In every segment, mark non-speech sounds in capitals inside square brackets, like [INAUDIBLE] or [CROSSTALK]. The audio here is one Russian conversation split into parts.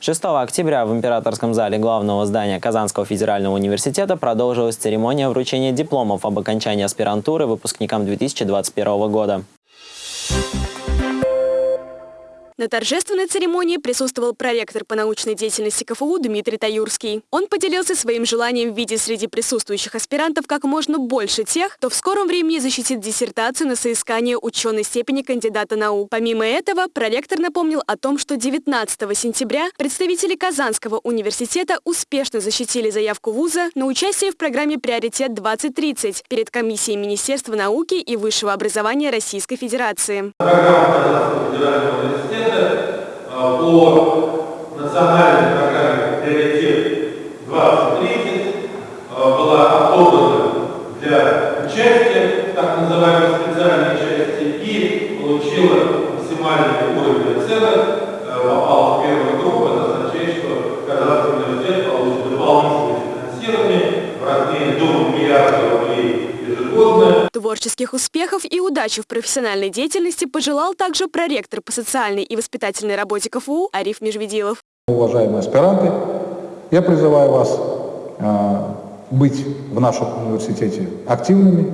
6 октября в Императорском зале главного здания Казанского федерального университета продолжилась церемония вручения дипломов об окончании аспирантуры выпускникам 2021 года. На торжественной церемонии присутствовал проректор по научной деятельности КФУ Дмитрий Таюрский. Он поделился своим желанием видеть среди присутствующих аспирантов как можно больше тех, кто в скором времени защитит диссертацию на соискание ученой степени кандидата наук. Помимо этого, проректор напомнил о том, что 19 сентября представители Казанского университета успешно защитили заявку вуза на участие в программе «Приоритет-2030» перед комиссией Министерства науки и высшего образования Российской Федерации. Программа Казанского федерального университета а, по национальной программе «Приоритет 2030» а, была отобрана для участия так называемой специальной части и получила максимальный уровень оценок, а, попала в первую группу, это означает, что Казанский университет получит дополнительное финансирование в размере до миллиарда рублей ежегодно. Творческих успехов и удачи в профессиональной деятельности пожелал также проректор по социальной и воспитательной работе КФУ Ариф Межведилов. Уважаемые аспиранты, я призываю вас э, быть в нашем университете активными.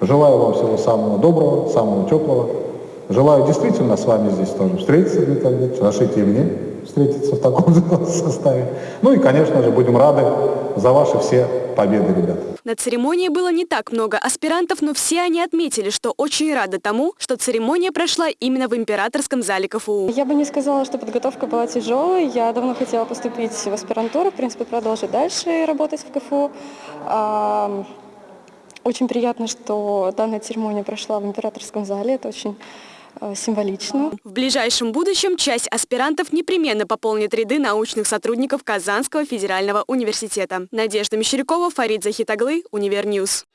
Желаю вам всего самого доброго, самого теплого. Желаю действительно с вами здесь тоже встретиться, Дмитрий Андреевич, разрешите и мне встретиться в таком [LAUGHS] составе. Ну и, конечно же, будем рады за ваши все победы, ребята. На церемонии было не так много аспирантов, но все они отметили, что очень рады тому, что церемония прошла именно в императорском зале КФУ. Я бы не сказала, что подготовка была тяжелой. Я давно хотела поступить в аспирантуру, в принципе, продолжить дальше работать в КФУ. Очень приятно, что данная церемония прошла в императорском зале. Это очень символично. В ближайшем будущем часть аспирантов непременно пополнит ряды научных сотрудников Казанского федерального университета. Надежда Мещерякова, Фарид Захитаглы, Универньюз.